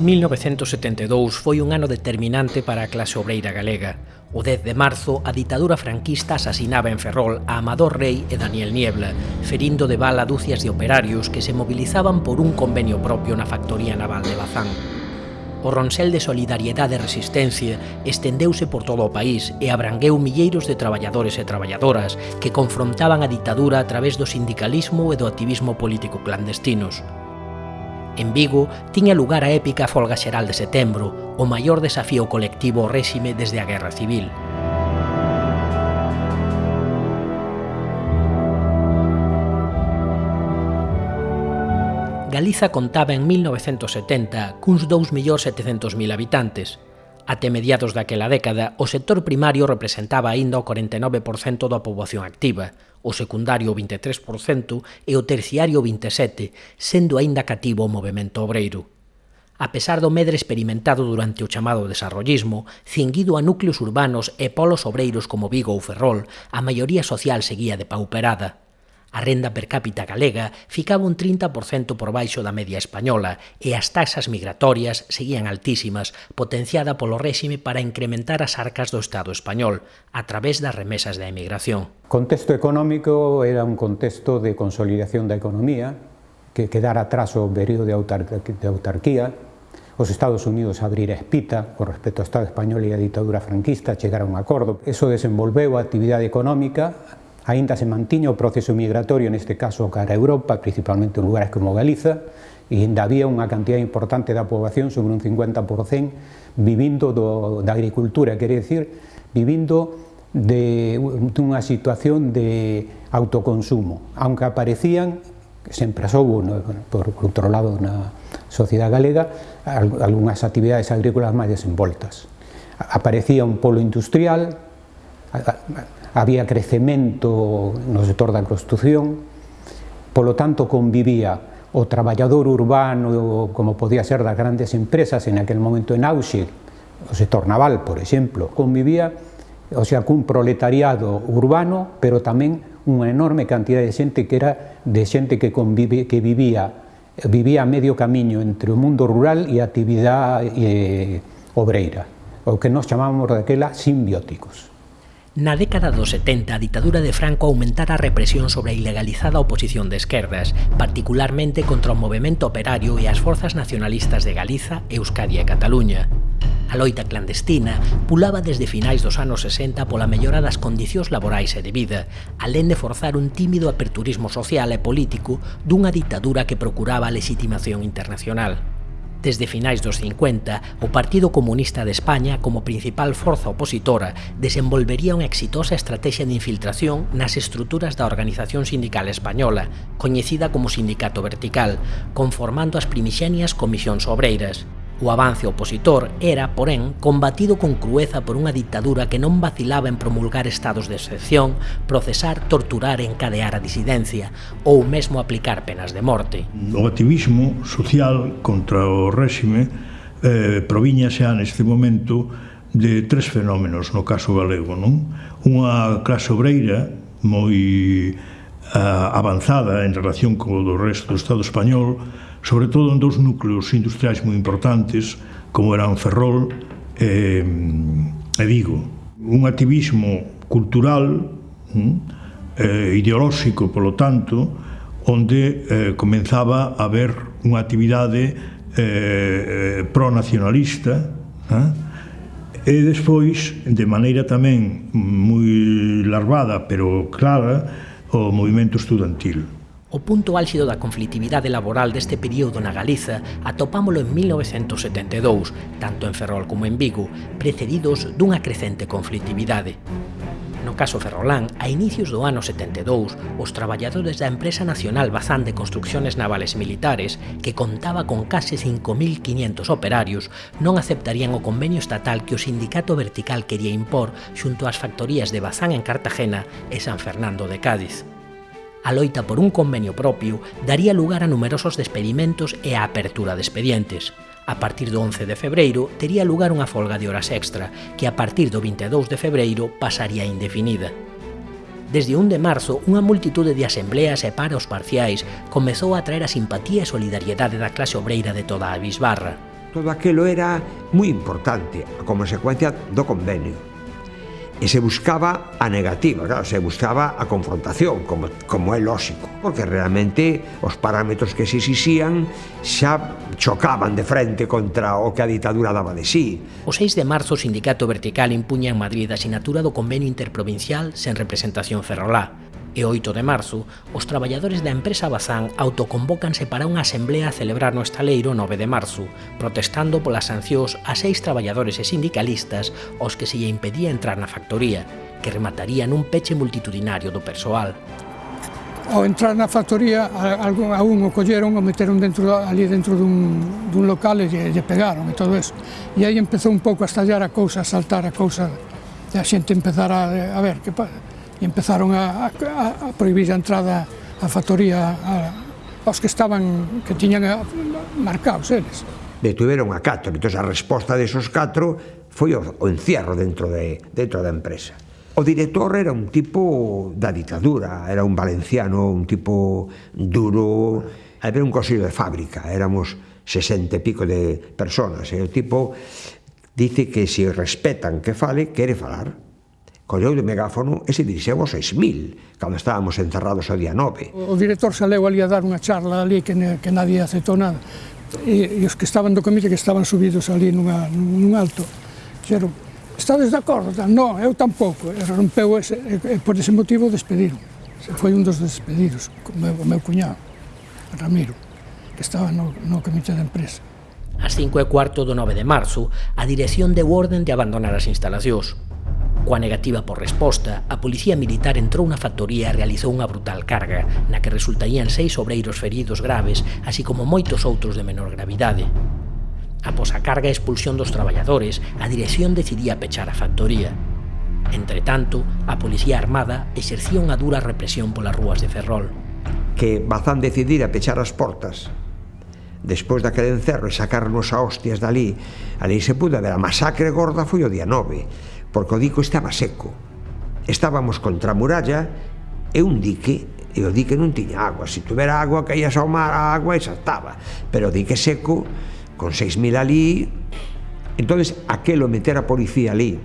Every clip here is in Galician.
1972 foi un ano determinante para a clase obreira galega. O 10 de marzo, a ditadura franquista asasinaba en Ferrol a Amador Rey e Daniel Niebla, ferindo de bala dúcias de operarios que se mobilizaban por un convenio propio na factoría naval de Bazán. O ronsel de solidariedade e resistencia estendeuse por todo o país e abrangueu milleiros de traballadores e traballadoras que confrontaban a ditadura a través do sindicalismo e do activismo político clandestinos. En Vigo tiña lugar a épica folga xeral de setembro, o maior desafío colectivo ao réxime desde a Guerra Civil. Galiza contaba en 1970 cuns 2.700.000 habitantes, Até mediados daquela década, o sector primario representaba aínda o 49% da poboación activa, o secundario o 23% e o terciario o 27%, sendo aínda cativo o movemento obreiro. A pesar do medre experimentado durante o chamado desarrollismo, cinguido a núcleos urbanos e polos obreiros como Vigo ou Ferrol, a maioría social seguía de pauperada. A renda per cápita galega ficaba un 30% por baixo da media española e as taxas migratorias seguían altísimas, potenciada polo réxime para incrementar as arcas do Estado español a través das remesas da emigración. O Contexto económico era un contexto de consolidación da economía, que quedara atrás o período de autarquía, os Estados Unidos abrir a espita con respecto ao Estado español e a ditadura franquista, chegar a un acordo. Eso desenvolveu a actividade económica aínda se mantiña o proceso migratorio, neste caso cara a Europa, principalmente en lugares como Galiza, e ainda había unha cantidad importante da poboación, sobre un 50%, vivindo do, da agricultura, quere decir, vivindo de, dunha situación de autoconsumo, aunque aparecían sempre soubo no, por outro lado na sociedade galega algunhas actividades agrícolas máis desenvoltas. Aparecía un polo industrial había crecemento no sector da construción, polo tanto convivía o traballador urbano, como podía ser das grandes empresas en aquel momento en auxe, o sector naval, por exemplo, convivía o sea, cun proletariado urbano, pero tamén unha enorme cantidad de xente que era de xente que convive, que vivía vivía a medio camiño entre o mundo rural e a actividade eh, obreira, o que nós chamábamos daquela simbióticos. Na década dos 70, a ditadura de Franco aumentara a represión sobre a ilegalizada oposición de esquerdas, particularmente contra o movimento operario e as forzas nacionalistas de Galiza, Euskadi e Cataluña. A loita clandestina pulaba desde finais dos anos 60 pola mellora das condicións laborais e de vida, alén de forzar un tímido aperturismo social e político dunha ditadura que procuraba a legitimación internacional. Desde finais dos 50, o Partido Comunista de España, como principal forza opositora, desenvolvería unha exitosa estrategia de infiltración nas estruturas da organización sindical española, coñecida como Sindicato Vertical, conformando as primixenias comisións obreiras. O avance opositor era, porén, combatido con crueza por unha ditadura que non vacilaba en promulgar estados de excepción, procesar, torturar e encadear a disidencia, ou mesmo aplicar penas de morte. O activismo social contra o réxime eh, proviñase xa neste momento de tres fenómenos no caso galego, non? Unha clase obreira moi eh, avanzada en relación co do resto do Estado español, sobre todo en dous núcleos industriais moi importantes, como eran Ferrol e, e Vigo. Un activismo cultural, eh, ideolóxico, polo tanto, onde eh, comenzaba a haber unha actividade eh, eh pro-nacionalista, eh, E despois, de maneira tamén moi larvada, pero clara, o movimento estudantil. O punto álxido da conflitividade laboral deste período na Galiza atopámolo en 1972, tanto en Ferrol como en Vigo, precedidos dunha crecente conflitividade. No caso ferrolán, a inicios do ano 72, os traballadores da empresa nacional Bazán de Construcciones Navales Militares, que contaba con case 5.500 operarios, non aceptarían o convenio estatal que o sindicato vertical quería impor xunto ás factorías de Bazán en Cartagena e San Fernando de Cádiz. A loita por un convenio propio daría lugar a numerosos despedimentos e a apertura de expedientes. A partir do 11 de febreiro tería lugar unha folga de horas extra, que a partir do 22 de febreiro pasaría indefinida. Desde 1 de marzo, unha multitude de asembleas e paros parciais comezou a traer a simpatía e solidariedade da clase obreira de toda a Bisbarra. Todo aquilo era moi importante, a consecuencia do convenio e se buscaba a negativa, claro, se buscaba a confrontación, como, como é lógico, porque realmente os parámetros que se exixían xa chocaban de frente contra o que a ditadura daba de sí. O 6 de marzo o sindicato vertical impuña en Madrid a sinatura do convenio interprovincial sen representación ferrolá, e 8 de marzo, os traballadores da empresa Bazán autoconvócanse para unha asamblea a celebrar no estaleiro 9 de marzo, protestando polas sancións a seis traballadores e sindicalistas aos que se lle impedía entrar na factoría, que remataría nun peche multitudinario do persoal. Ao entrar na factoría, a, a un o colleron o meteron dentro, ali dentro dun, dun local e lle, lle pegaron e todo eso. E aí empezou un pouco a estallar a cousa, a saltar a cousa, e a xente empezara a, a ver que pasa e empezaron a, a, a prohibir a entrada á factoría a, aos que estaban que tiñan a, marcados eles. Detuveron a catro, entón a resposta desos catro foi o, o encierro dentro, de, dentro da empresa. O director era un tipo da ditadura, era un valenciano, un tipo duro, era un consello de fábrica, éramos 60 e pico de personas, e o tipo dice que se respetan que fale, quere falar colleu de megáfono e se dirixeu aos 6.000, cando estábamos encerrados o día 9. O director saleu ali a dar unha charla ali que, ne, que nadie aceptou nada. E, e os que estaban do comité que estaban subidos ali nunha, nun alto, dixeron, estades de acordo? Non, eu tampouco. E rompeu ese, e, e por ese motivo despediron. Foi un dos despedidos, o meu, o meu cuñado, Ramiro, que estaba no, no comité de empresa. As 5 e cuarto do 9 de marzo, a dirección deu orden de abandonar as instalacións. Coa negativa por resposta, a policía militar entrou na factoría e realizou unha brutal carga, na que resultarían seis obreiros feridos graves, así como moitos outros de menor gravidade. Após a carga e expulsión dos traballadores, a dirección decidía pechar a factoría. Entre tanto, a policía armada exercía unha dura represión polas rúas de Ferrol. Que Bazán decidira pechar as portas despois daquele encerro e sacarnos a hostias dali, ali se pude ver a masacre gorda foi o día 9 porque o dico estaba seco. Estábamos contra a muralla e un dique, e o dique non tiña agua. Se tuvera agua, caías ao mar a agua e saltaba. Pero o dique seco, con 6.000 ali, entonces aquelo meter a policía ali,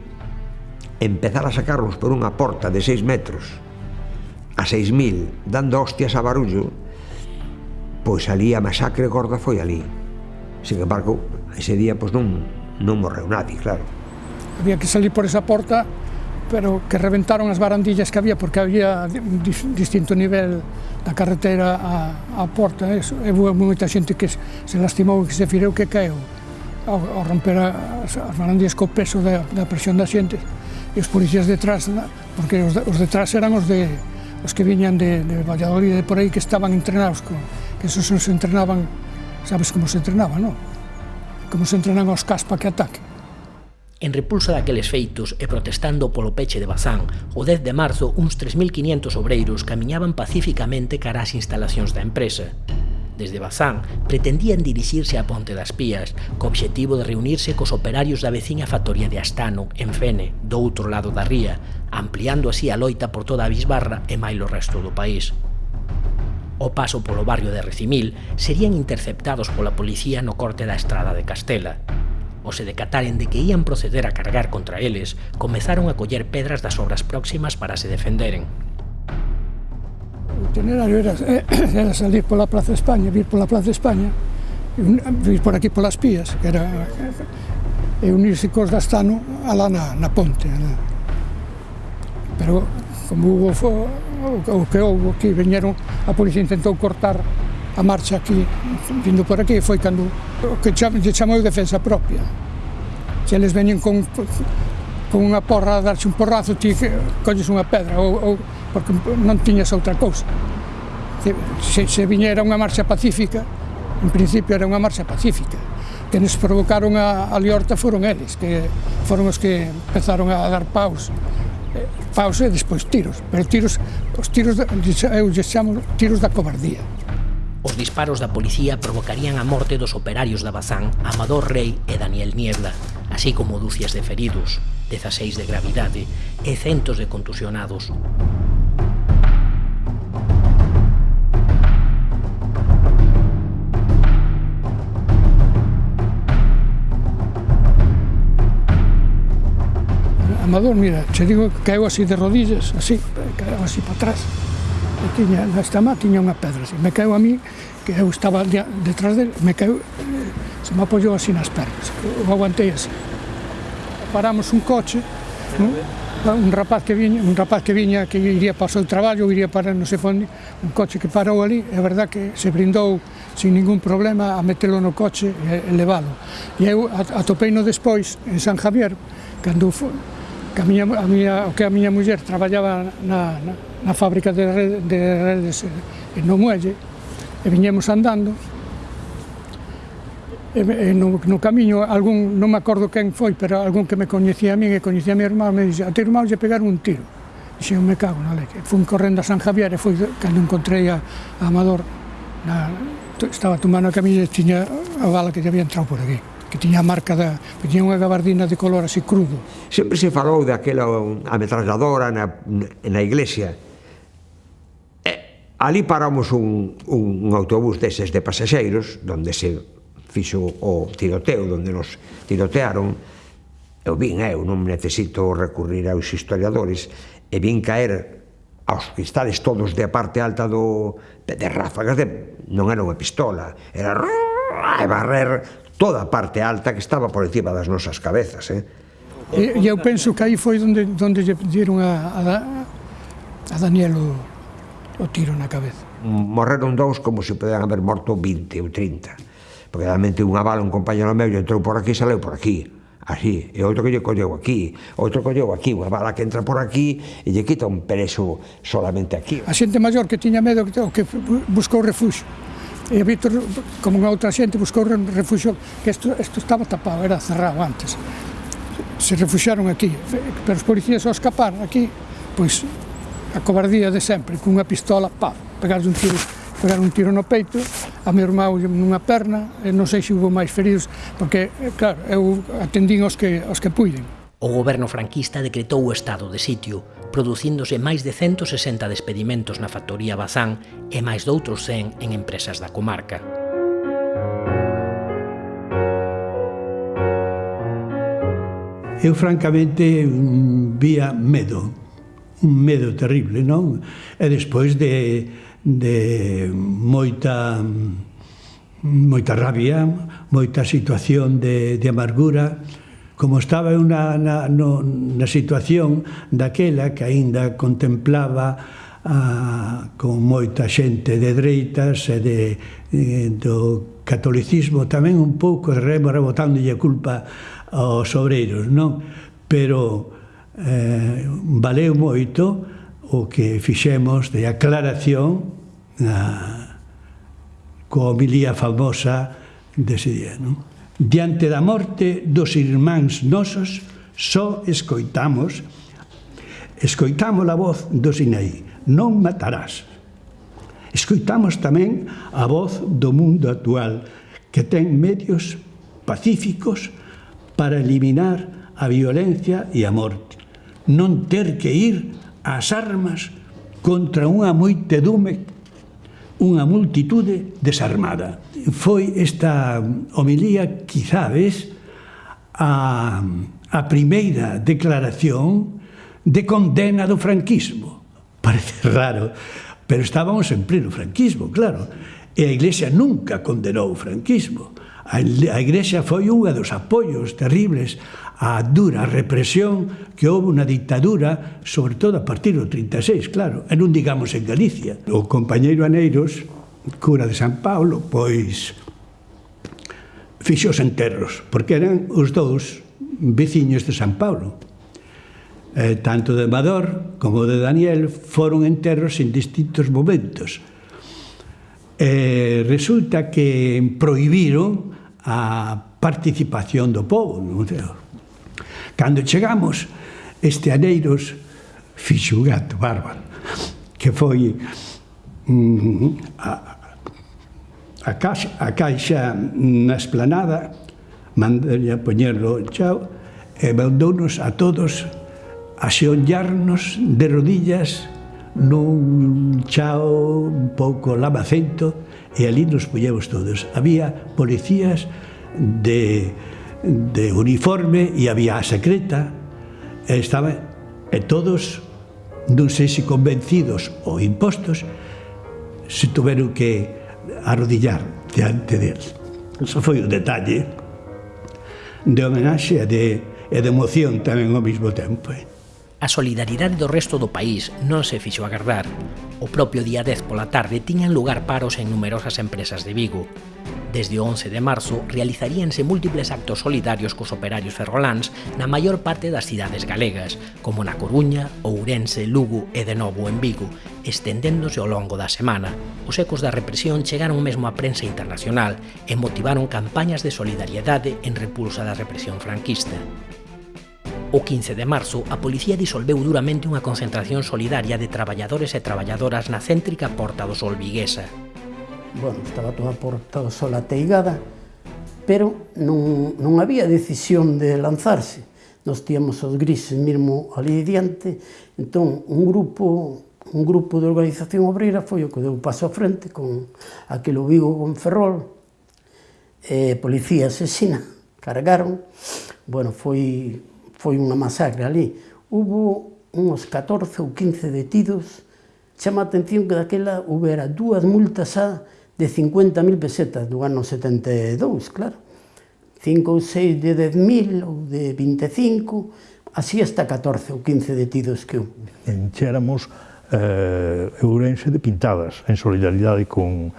empezar a sacarlos por unha porta de 6 metros, a 6.000, dando hostias a barullo, pois ali a masacre gorda foi ali. Sin embargo, ese día pois non, non morreu nadie, claro había que salir por esa porta, pero que reventaron as barandillas que había, porque había distinto nivel da carretera a, a porta, ¿eh? e, e houve moita xente que se lastimou e que se fireu que caeu ao, ao romper as, as barandillas co peso da, da presión da xente e os policías detrás, porque os, os detrás eran os de os que viñan de, de Valladolid e por aí que estaban entrenados, con, que esos se entrenaban, sabes como se entrenaba, non? Como se entrenan os caspa que ataque. En repulsa daqueles feitos e protestando polo peche de Bazán, o 10 de marzo uns 3.500 obreiros camiñaban pacíficamente cara ás instalacións da empresa. Desde Bazán pretendían dirixirse a Ponte das Pías, co obxectivo de reunirse cos operarios da veciña factoría de Astano, en Fene, do outro lado da ría, ampliando así a loita por toda a Bisbarra e máis o resto do país. O paso polo barrio de Recimil serían interceptados pola policía no corte da estrada de Castela, o se decataren de que ían proceder a cargar contra eles, comezaron a coller pedras das obras próximas para se defenderen. O itinerario era, eh, era salir pola Plaza España, vir pola Plaza España, vir por aquí polas pías, que era e unirse cos da Astano alá na, na ponte. Alá. Pero como hubo o, o que houve, que veñeron, a policía intentou cortar a marcha aquí, vindo por aquí, foi cando o que chamo, lle chamou defensa propia. Se eles veñen con, con unha porra a darse un porrazo, ti colles unha pedra, ou, ou, porque non tiñas outra cousa. Se, se viñera unha marcha pacífica, en principio era unha marcha pacífica, que nos provocaron a, a liorta foron eles, que foron os que empezaron a dar paus, eh, paus e despois tiros, pero tiros, os tiros, eu lle chamo tiros da cobardía. Os disparos da policía provocarían a morte dos operarios da Bazán Amador Rey e Daniel Niebla, así como dúcias de feridos, 16 de gravidade e centos de contusionados. Amador, mira, che digo que caiu así de rodillas, así, caiu así para atrás e tiña, na má tiña unha pedra, así. me caeu a mí, que eu estaba detrás del, me caeu, se me apoyou así nas pernas, o aguantei así. Paramos un coche, non? Ah, un rapaz que viña, un rapaz que viña que iría para o seu traballo, iría para non sei onde, un coche que parou ali, é verdad que se brindou sin ningún problema a metelo no coche e, e levalo. E eu atopei no despois en San Javier, cando que a miña, a miña, o que a miña muller traballaba na, na, na fábrica de, red, de redes no muelle, e viñemos andando, e, e no, no camiño, algún, non me acordo quen foi, pero algún que me coñecía a min e coñecía a mi irmán, me dixe, a ti irmán lle pegar un tiro. Dixen, me cago na leche. Fui correndo a San Javier e foi cando encontrei a, a Amador, na, estaba tomando a camiña e tiña a bala que lle había entrado por aquí que tiña a marca da, que tiña unha gabardina de color así crudo. Sempre se falou daquela um, ametralladora na, na iglesia. E, ali paramos un, un autobús deses de pasaxeiros, onde se fixo o tiroteo, onde nos tirotearon. Eu vin, eh, eu non necesito recurrir aos historiadores, e vin caer aos cristales todos de parte alta do de ráfagas de non era unha pistola, era e barrer toda a parte alta que estaba por encima das nosas cabezas. Eh? E, e eu penso que aí foi onde, onde lle dieron a, a, a Daniel o, o tiro na cabeza. Morreron dous como se poderan haber morto 20 ou 30, porque realmente unha bala, un compañero meu, entrou por aquí e saleu por aquí así, e outro que lle colleu aquí, outro colleu aquí, unha bala que entra por aquí e lle quita un perezo solamente aquí. A xente maior que tiña medo que, que buscou refuxo e Víctor, como outra xente, buscou refuxo, que isto, isto estaba tapado, era cerrado antes. Se refuxaron aquí, pero os policías ao escapar aquí, pois a cobardía de sempre, cunha pistola, pa, pegar un tiro, pegar un tiro no peito, a meu irmão nunha perna, e non sei se hubo máis feridos, porque, eh, claro, eu atendín aos que, aos que puiden. O goberno franquista decretou o estado de sitio, producíndose máis de 160 despedimentos na factoría Bazán e máis doutros 100 en empresas da comarca. Eu francamente vía medo, un medo terrible, non? E despois de, de moita moita rabia, moita situación de, de amargura, Como estaba eu na, na, no, na situación daquela que aínda contemplaba a, con moita xente de dreitas e de, de, do catolicismo tamén un pouco rebotándolle culpa aos obreiros, non? Pero eh, valeu moito o que fixemos de aclaración a, coa homilía famosa dese día, non? Diante da morte dos irmáns nosos, só escoitamos escoitamos a voz do Sinai, non matarás. Escoitamos tamén a voz do mundo actual, que ten medios pacíficos para eliminar a violencia e a morte. Non ter que ir ás armas contra unha moitedume, unha multitude desarmada foi esta homilía, quizades, a, a primeira declaración de condena do franquismo. Parece raro, pero estábamos en pleno franquismo, claro. E a Iglesia nunca condenou o franquismo. A Iglesia foi unha dos apoios terribles á dura represión que houve na dictadura, sobre todo a partir do 36, claro, e non digamos en Galicia. O compañeiro Aneiros cura de San Paulo, pois fixo os enterros, porque eran os dous veciños de San Paulo. Eh, tanto de Amador como de Daniel foron enterros en distintos momentos. Eh, resulta que prohibiron a participación do povo no museo. Cando chegamos, este Aneiros fixo un gato bárbaro, que foi mm, a, a, casa, a caixa na esplanada, mandalle a poñerlo chao, e mandounos a todos a xeonllarnos de rodillas nun chao un pouco lamacento e ali nos poñemos todos. Había policías de, de uniforme e había a secreta e, estaba, e todos, non sei se convencidos ou impostos, se tuveron que arrodillar diante del. Eso foi o detalle de homenaxe e de, e de emoción tamén ao mesmo tempo. Eh? A solidaridade do resto do país non se fixo agardar. O propio día 10 pola tarde tiñan lugar paros en numerosas empresas de Vigo. Desde o 11 de marzo realizaríanse múltiples actos solidarios cos operarios ferroláns na maior parte das cidades galegas, como na Coruña, Ourense, Lugo e de novo en Vigo, estendéndose ao longo da semana. Os ecos da represión chegaron mesmo á prensa internacional e motivaron campañas de solidariedade en repulsa da represión franquista. O 15 de marzo, a policía disolveu duramente unha concentración solidaria de traballadores e traballadoras na céntrica Porta do Sol Viguesa. Bueno, estaba toda a Porta do Sol ateigada, pero non, non había decisión de lanzarse. Nos tíamos os grises mesmo ali diante, entón un grupo un grupo de organización obreira foi o que deu paso a frente con aquel Vigo con Ferrol, eh, policía asesina, cargaron, bueno, foi foi unha masacre ali. Hubo uns 14 ou 15 detidos. Chama a atención que daquela houbera dúas multas a de 50.000 pesetas do ano 72, claro. 5 ou 6 de 10.000 ou de 25, así hasta 14 ou 15 detidos que houve. Enxéramos eh, Ourense de pintadas en solidaridade con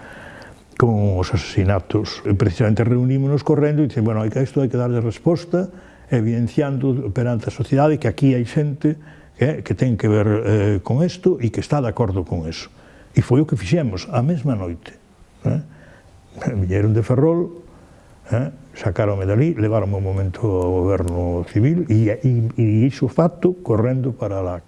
con os asesinatos. Precisamente reunímonos correndo e dicen, bueno, hai que isto hai que darlle resposta, evidenciando perante a sociedade que aquí hai xente que, que ten que ver eh, con isto e que está de acordo con eso. E foi o que fixemos a mesma noite. Eh? Vieron de Ferrol, eh? sacaronme dali, levaronme un momento ao goberno civil e, e, e iso facto correndo para lá.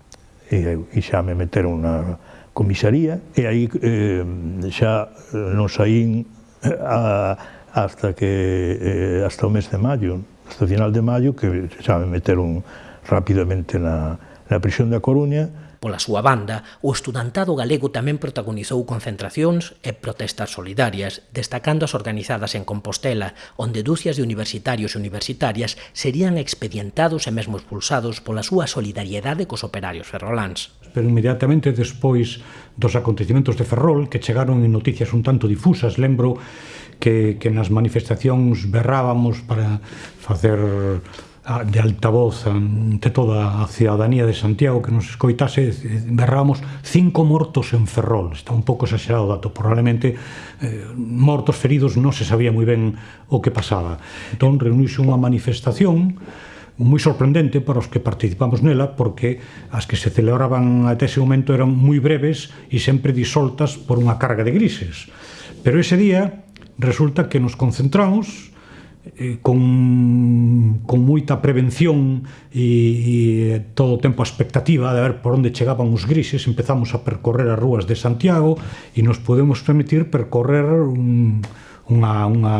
E, e xa me meteron na comisaría e aí eh, xa non saín eh, a, hasta que eh, hasta o mes de maio hasta final de maio que xa me meteron rapidamente na, na prisión da Coruña. Pola súa banda, o estudantado galego tamén protagonizou concentracións e protestas solidarias, destacando as organizadas en Compostela, onde dúcias de universitarios e universitarias serían expedientados e mesmo expulsados pola súa solidariedade cos operarios ferroláns. Pero inmediatamente despois dos acontecimentos de Ferrol, que chegaron en noticias un tanto difusas, lembro que, que nas manifestacións berrábamos para facer ah, de altavoz ante toda a ciudadanía de Santiago que nos escoitase, berrábamos cinco mortos en Ferrol, está un pouco exagerado o dato, probablemente eh, mortos feridos non se sabía moi ben o que pasaba. Entón reuniuse unha manifestación moi sorprendente para os que participamos nela porque as que se celebraban até ese momento eran moi breves e sempre disoltas por unha carga de grises. Pero ese día resulta que nos concentramos eh, con, con moita prevención e, e todo o tempo a expectativa de ver por onde chegaban os grises empezamos a percorrer as rúas de Santiago e nos podemos permitir percorrer un, unha, unha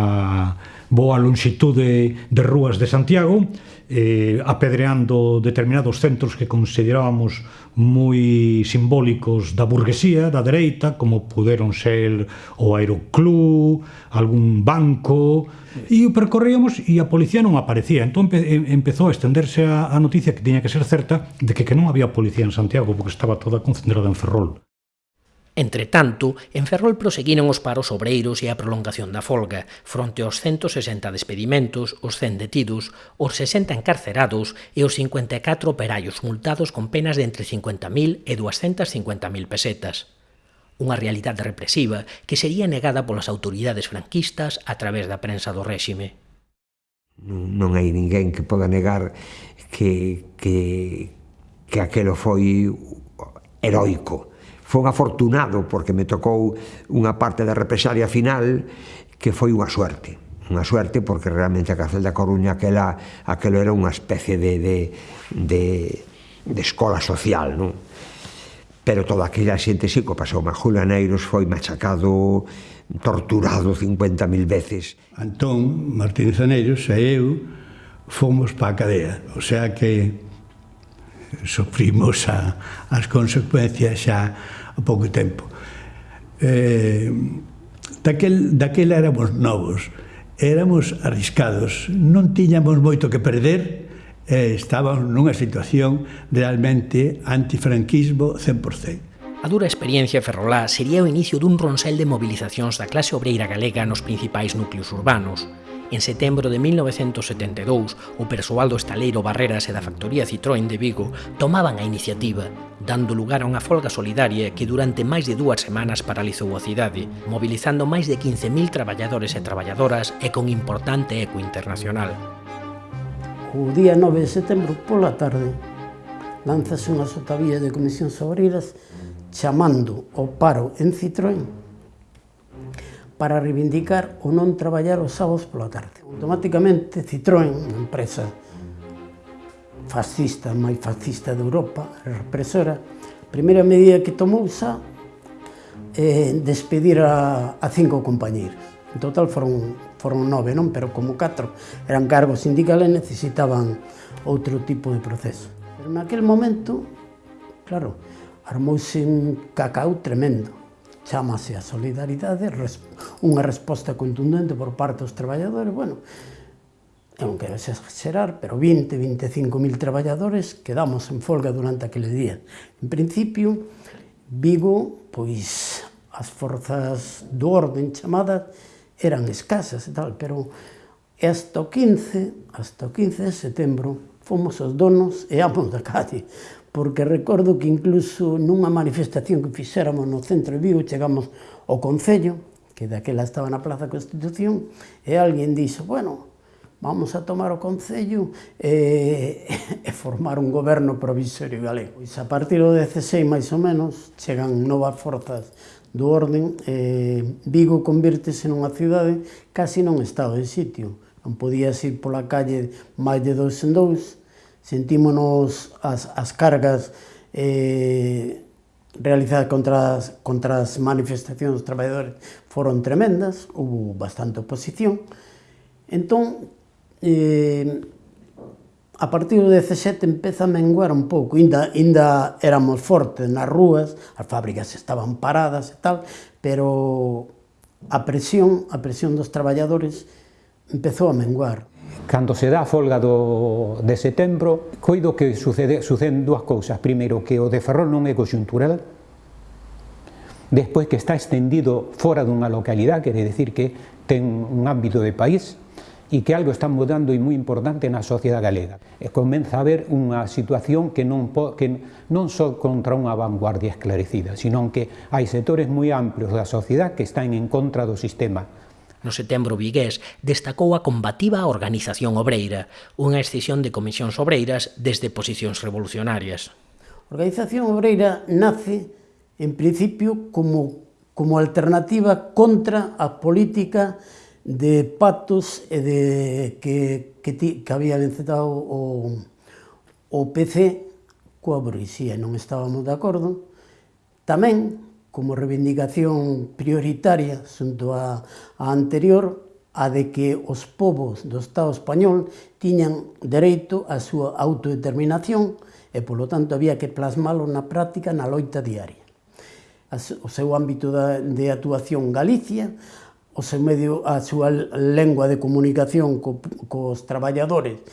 boa longitude de rúas de Santiago, eh, apedreando determinados centros que considerábamos moi simbólicos da burguesía, da dereita, como puderon ser o Aeroclub, algún banco, e o percorríamos e a policía non aparecía. Entón empe empezou a estenderse a, a noticia que tiña que ser certa de que, que non había policía en Santiago, porque estaba toda concentrada en Ferrol. Entre tanto, en Ferrol proseguiron os paros obreiros e a prolongación da folga, fronte aos 160 despedimentos, os 100 detidos, os 60 encarcerados e os 54 operaios multados con penas de entre 50.000 e 250.000 pesetas unha realidade represiva que sería negada polas autoridades franquistas a través da prensa do réxime. Non, non hai ninguén que poda negar que, que, que aquelo foi heroico. Fon afortunado porque me tocou unha parte da represalia final que foi unha suerte unha suerte porque realmente a cárcel da Coruña aquela, aquelo era unha especie de, de, de, de escola social, non? Pero toda aquella xente sí que pasou Majulaneiros foi machacado, torturado 50.000 veces. Antón Martínez Aneiros e eu fomos pa a cadea, o sea que sofrimos a, as consecuencias xa a pouco tempo. Eh, daquel, daquela éramos novos, éramos arriscados, non tiñamos moito que perder, eh, estábamos nunha situación realmente antifranquismo 100%. A dura experiencia ferrolá sería o inicio dun ronsel de mobilizacións da clase obreira galega nos principais núcleos urbanos, En setembro de 1972, o persoal do estaleiro Barreras e da factoría Citroën de Vigo tomaban a iniciativa, dando lugar a unha folga solidaria que durante máis de dúas semanas paralizou a cidade, mobilizando máis de 15.000 traballadores e traballadoras e con importante eco internacional. O día 9 de setembro, pola tarde, lanzase unha sotavía de comisións obreiras chamando ao paro en Citroën para reivindicar o non traballar os sábados pola tarde. Automáticamente Citroën, unha empresa fascista, máis fascista de Europa, represora, a primeira medida que tomou xa eh, despedir a, a cinco compañeiros. En total foron, foron nove, non? pero como catro eran cargos sindicales necesitaban outro tipo de proceso. Pero naquel momento, claro, armouse un cacao tremendo chamase a solidaridade, unha resposta contundente por parte dos traballadores, bueno, non quero exagerar, pero 20, 25 mil traballadores quedamos en folga durante aquele día. En principio, Vigo, pois, as forzas do orden chamadas eran escasas e tal, pero hasta o 15, hasta o 15 de setembro, fomos os donos e amos da calle porque recordo que incluso nunha manifestación que fixéramos no centro de Vigo chegamos ao Concello, que daquela estaba na Plaza Constitución, e alguén dixo, bueno, vamos a tomar o Concello e, e formar un goberno provisorio galego. Pois a partir do 16, máis ou menos, chegan novas forzas do orden, e Vigo convírtese nunha cidade casi non estado de sitio. Non podías ir pola calle máis de dous en dous, sentímonos as, as cargas eh, realizadas contra as, contra as manifestacións dos traballadores foron tremendas, hubo bastante oposición. Entón, eh, a partir do 17 empeza a menguar un pouco, ainda, ainda éramos fortes nas rúas, as fábricas estaban paradas e tal, pero a presión, a presión dos traballadores empezou a menguar. Cando se dá a folga do, de setembro, coido que sucede, suceden dúas cousas. Primeiro, que o de Ferrol non é coyuntural, despois que está extendido fora dunha localidade, quere decir que ten un ámbito de país, e que algo está mudando e moi importante na sociedade galega. E comeza a haber unha situación que non, po, que non só contra unha vanguardia esclarecida, sino que hai sectores moi amplios da sociedade que están en contra do sistema no setembro vigués, destacou a combativa organización obreira, unha excisión de comisións obreiras desde posicións revolucionarias. A organización obreira nace, en principio, como, como alternativa contra a política de pactos e de que, que, ti, que había encetado o, o PC coa burguesía, non estábamos de acordo. Tamén como reivindicación prioritaria xunto a, a anterior a de que os povos do Estado español tiñan dereito á súa autodeterminación e, polo tanto, había que plasmalo na práctica na loita diaria. O seu ámbito de actuación Galicia, o seu medio, a súa lengua de comunicación co, cos traballadores,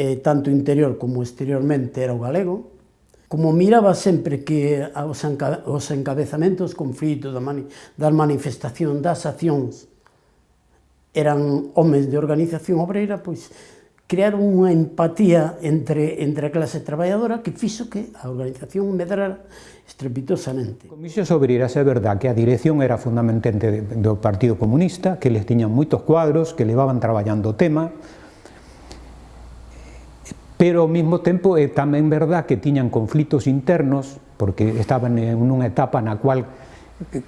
eh, tanto interior como exteriormente, era o galego, como miraba sempre que os, enca os encabezamentos conflitos da mani das manifestacións, das accións, eran homens de organización obreira, pois crearon unha empatía entre, entre a clase traballadora que fixo que a organización medrara estrepitosamente. Comisións obreiras é verdad que a dirección era fundamentalmente do Partido Comunista, que les tiñan moitos cuadros, que levaban traballando o tema, pero ao mesmo tempo é tamén verdad que tiñan conflitos internos, porque estaban nunha etapa na cual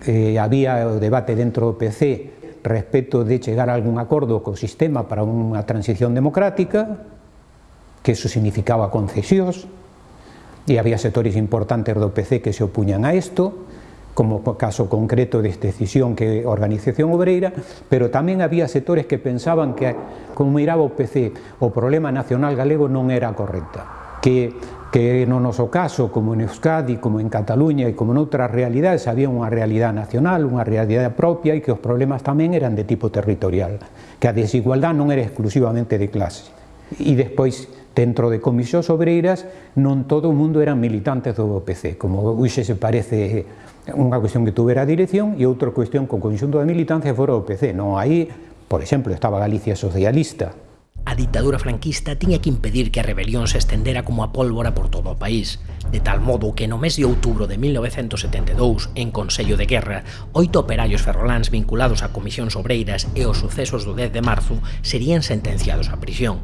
eh, había o debate dentro do PC respecto de chegar a algún acordo co sistema para unha transición democrática, que eso significaba concesións, e había sectores importantes do PC que se opuñan a isto, como caso concreto desta decisión que organización obreira, pero tamén había sectores que pensaban que, como miraba o PC, o problema nacional galego non era correcta, que que no noso caso, como en Euskadi, como en Cataluña e como noutras realidades, había unha realidade nacional, unha realidade propia e que os problemas tamén eran de tipo territorial, que a desigualdade non era exclusivamente de clase. E despois, dentro de comisións obreiras, non todo o mundo eran militantes do PC, como hoxe se parece unha cuestión que tuvera a dirección e outra cuestión con conxunto da militancia fora o PC. Non, aí, por exemplo, estaba Galicia socialista. A ditadura franquista tiña que impedir que a rebelión se estendera como a pólvora por todo o país, de tal modo que no mes de outubro de 1972, en Consello de Guerra, oito operarios ferroláns vinculados a comisións obreiras e os sucesos do 10 de marzo serían sentenciados a prisión.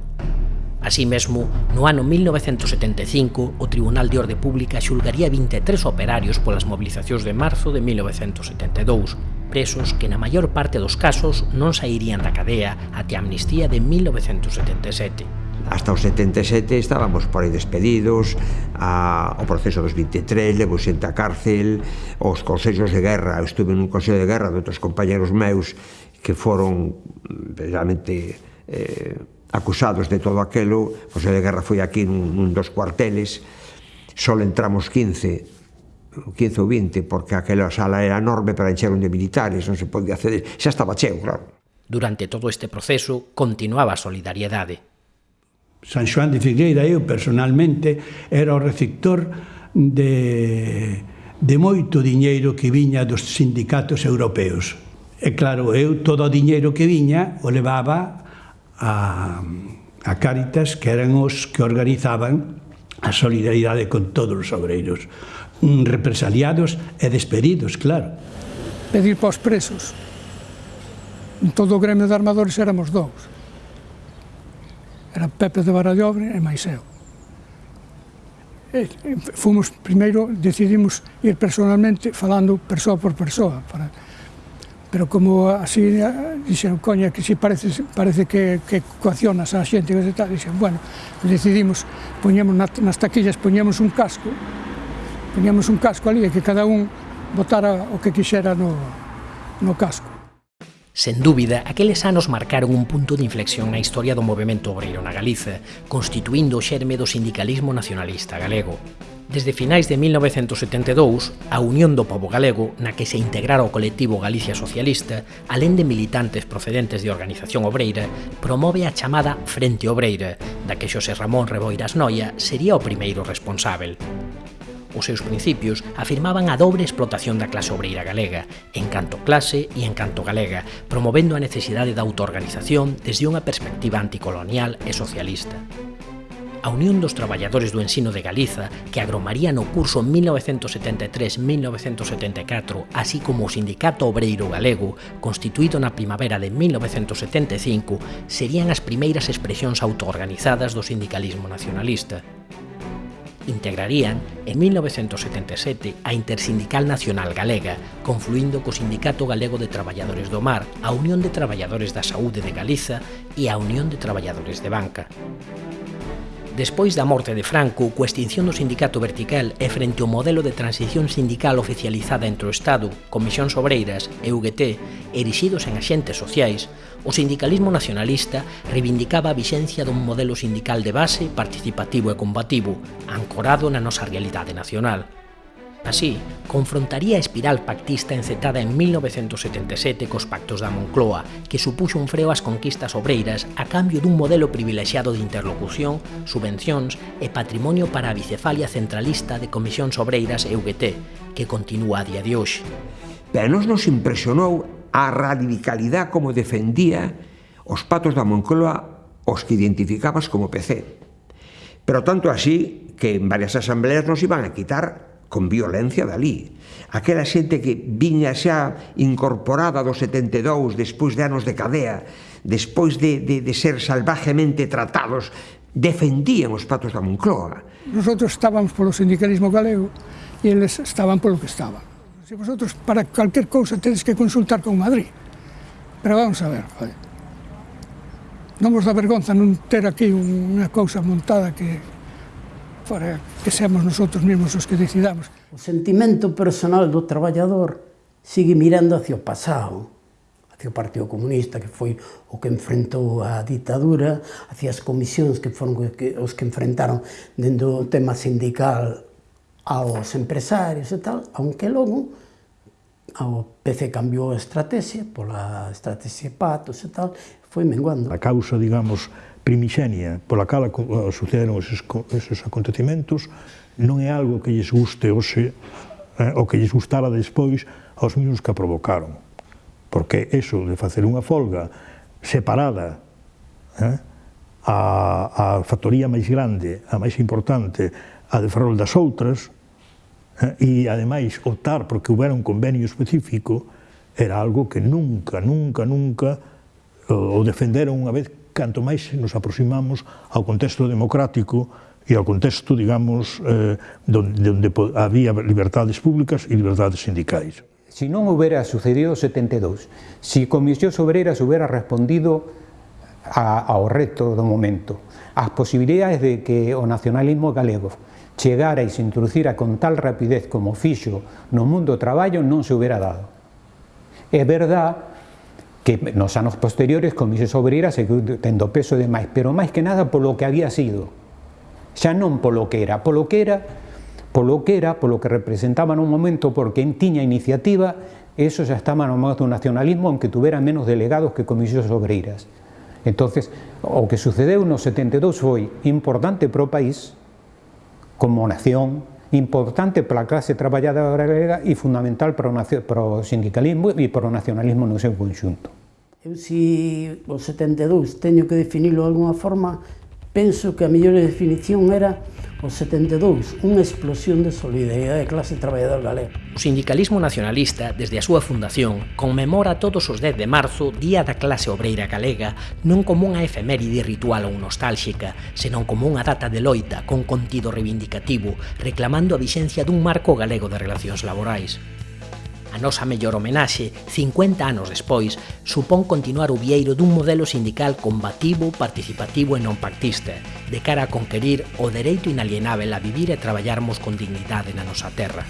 Así mesmo, no ano 1975, o Tribunal de Orde Pública xulgaría 23 operarios polas mobilizacións de marzo de 1972, presos que na maior parte dos casos non sairían da cadea até a amnistía de 1977. Hasta os 77 estábamos por aí despedidos, a, o proceso dos 23 levo xente a cárcel, os consellos de guerra, eu estuve nun consello de guerra de outros compañeros meus que foron mm, realmente eh, acusados de todo aquelo, José de Guerra foi aquí nun, nun dos cuarteles, só entramos 15 15 ou 20, porque aquela sala era enorme para encheron de militares, non se podía acceder, xa estaba cheo, claro. Durante todo este proceso continuaba a solidariedade. San Xoán de Figueira, eu personalmente, era o receptor de, de moito diñeiro que viña dos sindicatos europeos. E claro, eu todo o diñeiro que viña o levaba a, a Cáritas, que eran os que organizaban a solidaridade con todos os obreiros, mm, represaliados e despedidos, claro. Pedir para os presos. En todo o gremio de armadores éramos dous. Era Pepe de Barallobre e máis eu. E fomos, primeiro, decidimos ir personalmente falando persoa por persoa, para pero como así eh, dixeron, coña, que si parece, parece que, que coaccionas a xente que tal, dixen, bueno, decidimos, poñemos nas taquillas, poñemos un casco, poñemos un casco ali e que cada un botara o que quixera no, no casco. Sen dúbida, aqueles anos marcaron un punto de inflexión na historia do movimento obreiro na Galiza, constituindo o xerme do sindicalismo nacionalista galego. Desde finais de 1972, a Unión do Pobo Galego, na que se integrara o colectivo Galicia Socialista, alén de militantes procedentes de organización obreira, promove a chamada Frente Obreira, da que Xosé Ramón Reboiras Noia sería o primeiro responsável. Os seus principios afirmaban a dobre explotación da clase obreira galega, en canto clase e en canto galega, promovendo a necesidade da autoorganización desde unha perspectiva anticolonial e socialista. A Unión dos Traballadores do Ensino de Galiza, que agromaría no curso 1973-1974, así como o Sindicato Obreiro Galego, constituído na primavera de 1975, serían as primeiras expresións autoorganizadas do sindicalismo nacionalista. Integrarían, en 1977, a Intersindical Nacional Galega, confluindo co Sindicato Galego de Traballadores do Mar, a Unión de Traballadores da Saúde de Galiza e a Unión de Traballadores de Banca. Despois da morte de Franco, coa extinción do sindicato vertical e frente ao modelo de transición sindical oficializada entre o Estado, Comisións Obreiras e UGT, erixidos en axentes sociais, o sindicalismo nacionalista reivindicaba a vixencia dun modelo sindical de base, participativo e combativo, ancorado na nosa realidade nacional. Así, confrontaría a espiral pactista encetada en 1977 cos pactos da Moncloa, que supuxo un freo ás conquistas obreiras a cambio dun modelo privilexiado de interlocución, subvencións e patrimonio para a bicefalia centralista de Comisións Obreiras e UGT, que continúa a día de hoxe. Pero nos nos impresionou a radicalidade como defendía os patos da Moncloa os que identificabas como PC. Pero tanto así que en varias asambleas nos iban a quitar con violencia dali. Aquela xente que viña xa incorporada do 72 despois de anos de cadea, despois de, de, de ser salvajemente tratados, defendían os patos da Moncloa. Nosotros estábamos polo sindicalismo galego e eles estaban polo que estaban. Se vosotros para calquer cousa tedes que consultar con Madrid. Pero vamos a ver, joder. Non vos dá vergonza non ter aquí unha cousa montada que para que seamos nosotros mesmos os que decidamos. O sentimento personal do traballador sigue mirando hacia o pasado, hacia o Partido Comunista, que foi o que enfrentou a ditadura, hacia as comisións que foron os que enfrentaron dentro do tema sindical aos empresarios e tal, aunque logo o PC cambiou a estrategia pola estrategia de patos e tal, foi menguando. A causa, digamos, primixenia pola cala eh, sucederon esos, esos acontecimentos non é algo que lles guste hoxe eh, ou que lles gustara despois aos mesmos que a provocaron. Porque eso de facer unha folga separada eh, a, a factoría máis grande, a máis importante, a de Ferrol das outras, eh, e ademais optar porque houbera un convenio específico, era algo que nunca, nunca, nunca eh, o defenderon unha vez canto máis nos aproximamos ao contexto democrático e ao contexto, digamos, eh, donde, donde había libertades públicas e libertades sindicais. Si non houbera sucedido 72, si Comisións Obreras houbera respondido a, ao reto do momento, as posibilidades de que o nacionalismo galego chegara e se introducira con tal rapidez como fixo no mundo do traballo non se houbera dado. É verdad que nos anos posteriores Comisións Obreiras seguiu tendo peso de máis, pero máis que nada polo que había sido. Xa non polo que era, polo que era, polo que era, polo que representaba no momento, porque en tiña iniciativa, eso xa estaba no modo do nacionalismo, aunque tuvera menos delegados que Comisións Obreiras. Entonces, o que sucedeu no 72 foi importante para o país, como nación, importante para a clase traballadora galega e fundamental para o, para o sindicalismo e para o nacionalismo no seu conxunto. Eu si o 72 teño que definilo de alguna forma, penso que a mellor definición era o 72, unha explosión de solidaridade de clase traballadora galega. O sindicalismo nacionalista, desde a súa fundación, conmemora todos os 10 de marzo Día da Clase Obreira Galega non como unha efeméride ritual ou nostálxica, senón como unha data de loita con contido reivindicativo, reclamando a vixencia dun marco galego de relacións laborais. A nosa mellor homenaxe, 50 anos despois, supón continuar o vieiro dun modelo sindical combativo, participativo e non pactista, de cara a conquerir o dereito inalienável a vivir e traballarmos con dignidade na nosa terra.